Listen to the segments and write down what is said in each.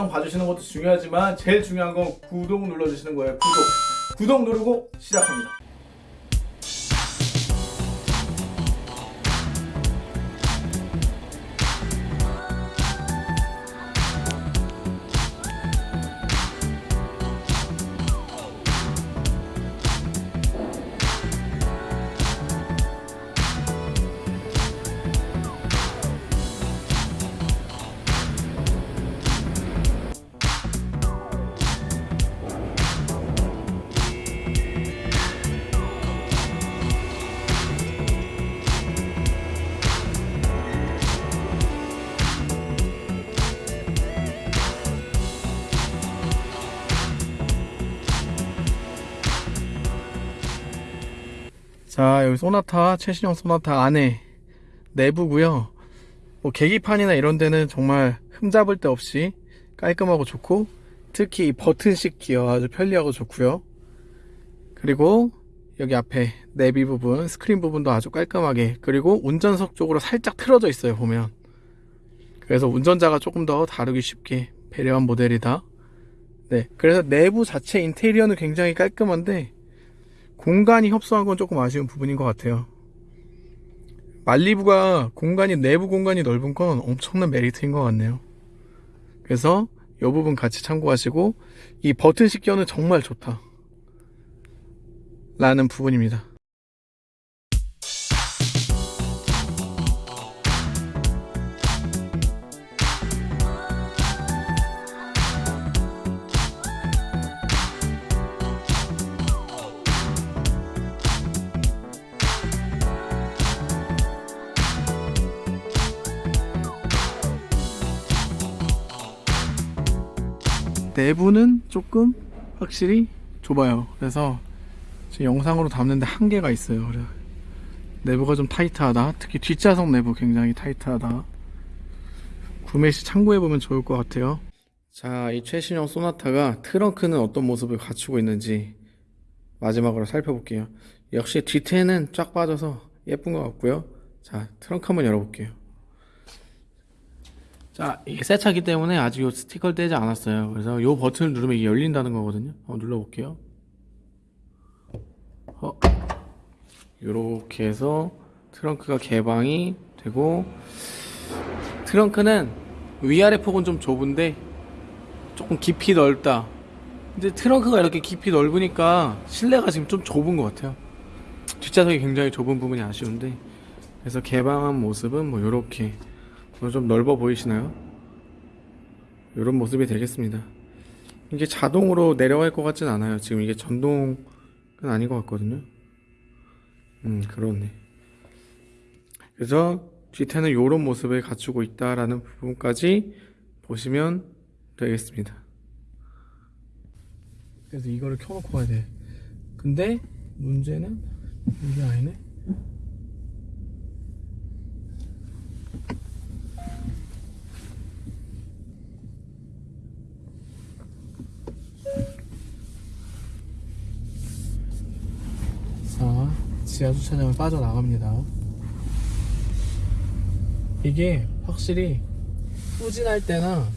영상 봐주시는 것도 중요하지만 제일 중요한 건 구독 눌러주시는 거예요. 구독. 구독 누르고 시작합니다 자 여기 소나타 최신형 소나타 안에 내부고요. 뭐 계기판이나 이런 데는 정말 흠잡을 데 없이 깔끔하고 좋고 특히 이 버튼식 기어 아주 편리하고 좋고요. 그리고 여기 앞에 내비 부분 스크린 부분도 아주 깔끔하게 그리고 운전석 쪽으로 살짝 틀어져 있어요 보면. 그래서 운전자가 조금 더 다루기 쉽게 배려한 모델이다. 네 그래서 내부 자체 인테리어는 굉장히 깔끔한데 공간이 협소한 건 조금 아쉬운 부분인 것 같아요. 말리부가 공간이 내부 공간이 넓은 건 엄청난 메리트인 것 같네요. 그래서 이 부분 같이 참고하시고 이 버튼식 기어는 정말 좋다. 라는 부분입니다 내부는 조금 확실히 좁아요. 그래서 지금 영상으로 담는데 한계가 있어요. 그래 내부가 좀 타이트하다. 특히 뒷좌석 내부 굉장히 타이트하다. 구매 시 참고해보면 좋을 것 같아요. 자 이 최신형 소나타가 트렁크는 어떤 모습을 갖추고 있는지 마지막으로 살펴볼게요. 역시 뒤태는 쫙 빠져서 예쁜 것 같고요. 자 트렁크 한번 열어볼게요 자 이게 새 차기 때문에 아직 요 스티커를 떼지 않았어요. 그래서 요 버튼을 누르면 이게 열린다는 거거든요. 한번 눌러볼게요. 어, 요렇게 해서 트렁크가 개방이 되고 트렁크는 위아래 폭은 좀 좁은데 조금 깊이 넓다. 근데 트렁크가 이렇게 깊이 넓으니까 실내가 지금 좀 좁은 것 같아요. 뒷좌석이 굉장히 좁은 부분이 아쉬운데. 그래서 개방한 모습은 뭐 요렇게 좀 넓어 보이시나요? 이런 모습이 되겠습니다. 이게 자동으로 내려갈 것 같진 않아요. 지금 이게 전동은 아닌 것 같거든요. 음 그렇네. 그래서 뒤태는 이런 모습을 갖추고 있다라는 부분까지 보시면 되겠습니다. 그래서 이거를 켜놓고 가야 돼. 근데 문제는 이게 아니네 자, 지하 주차장을 빠져나갑니다. 이게 확실히 후진할 때나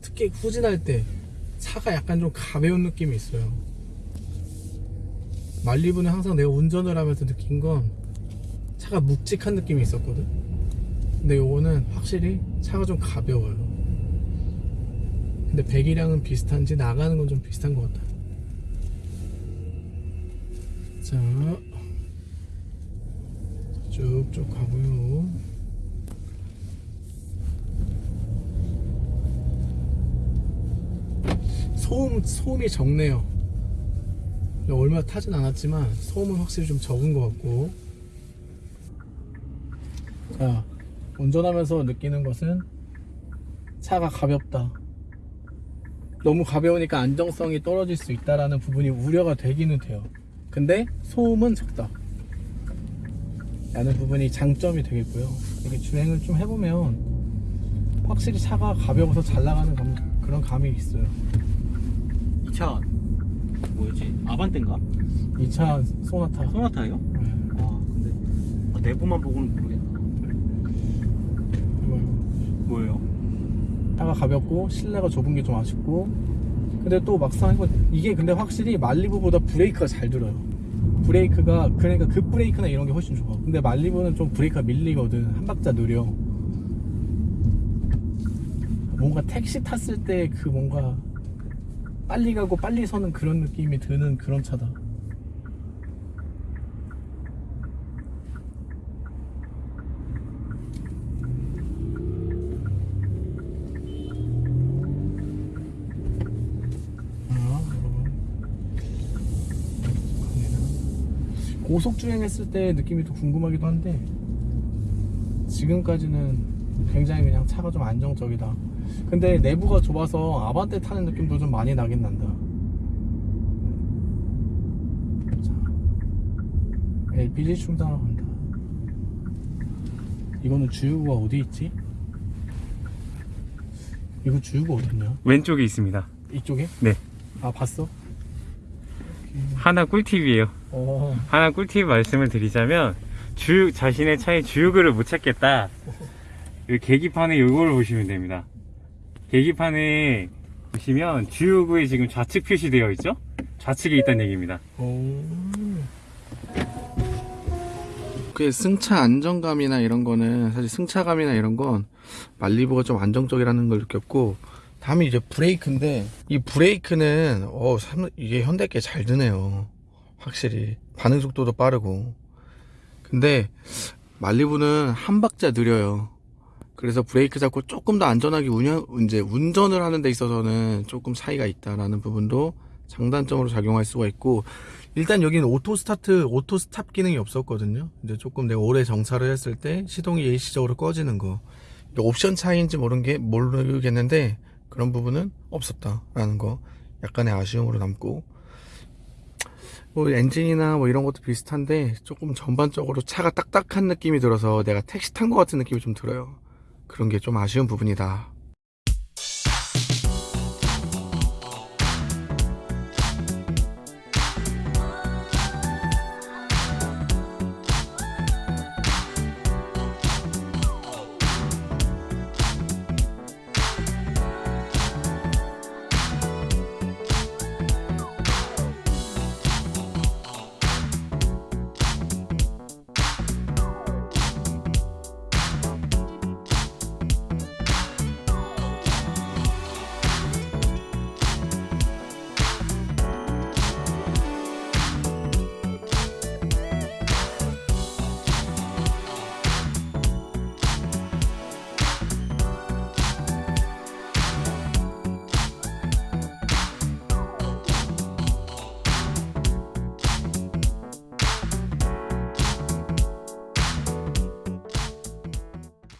특히 후진할 때 차가 약간 좀 가벼운 느낌이 있어요. 말리부는 항상 내가 운전을 하면서 느낀 건 차가 묵직한 느낌이 있었거든. 근데 요거는 확실히 차가 좀 가벼워요. 근데 배기량은 비슷한지 나가는 건 좀 비슷한 것 같아요. 자 쭉쭉 가고요. 소음, 소음이 적네요. 얼마 타진 않았지만 소음은 확실히 좀 적은 것 같고. 자 운전하면서 느끼는 것은 차가 가볍다. 너무 가벼우니까 안정성이 떨어질 수 있다라는 부분이 우려가 되기는 돼요 근데 소음은 적다 라는 부분이 장점이 되겠고요 이렇게 주행을 좀 해보면 확실히 차가 가벼워서 잘 나가는 감, 그런 감이 있어요 이 차 뭐였지? 아반떼인가? 이 차 소나타 소나타예요? 네. 아 근데 아, 내부만 보고는 모르겠다 이거 뭐예요? 차가 가볍고 실내가 좁은 게 좀 아쉽고 근데 또 막상 이게 근데 확실히 말리부보다 브레이크가 잘 들어요 브레이크가 그러니까 급 브레이크나 이런 게 훨씬 좋아. 근데 말리부는 좀 브레이크가 밀리거든. 한 박자 느려. 뭔가 택시 탔을 때 그 뭔가 빨리 가고 빨리 서는 그런 느낌이 드는 그런 차다 고속 주행했을 때 느낌이 또 궁금하기도 한데 지금까지는 굉장히 그냥 차가 좀 안정적이다. 근데 내부가 좁아서 아반떼 타는 느낌도 좀 많이 나긴 난다. 자, LPG 충전하러 간다. 이거는 주유구가 어디 있지? 이거 주유구 어딨냐? 왼쪽에 있습니다. 이쪽에? 네. 아 봤어? 하나 꿀팁이에요. 어. 하나 꿀팁 말씀을 드리자면 주유 자신의 차의 주유구를 못 찾겠다. 이 계기판에 요거를 보시면 됩니다. 계기판에 보시면 주유구에 지금 좌측 표시되어 있죠? 좌측에 있다는 얘기입니다. 그 승차 안정감이나 이런 거는 사실 승차감이나 이런 건 말리부가 좀 안정적이라는 걸 느꼈고 다음에 이제 브레이크인데 이 브레이크는 어 삼- 이게 현대 게잘 드네요 확실히 반응 속도도 빠르고 근데 말리부는 한 박자 느려요 그래서 브레이크 잡고 조금 더 안전하게 운영 이제 운전을 하는 데 있어서는 조금 차이가 있다라는 부분도 장단점으로 작용할 수가 있고 일단 여기는 auto start, auto stop 기능이 없었거든요. 이제 조금 내가 오래 정차를 했을 때 시동이 일시적으로 꺼지는 거. 옵션 차이인지 모르는 게 모르겠는데 그런 부분은 없었다라는 거. 약간의 아쉬움으로 남고. 뭐 엔진이나 뭐 이런 것도 비슷한데 조금 전반적으로 차가 딱딱한 느낌이 들어서 내가 택시 탄 것 같은 느낌이 좀 들어요. 그런 게 좀 아쉬운 부분이다.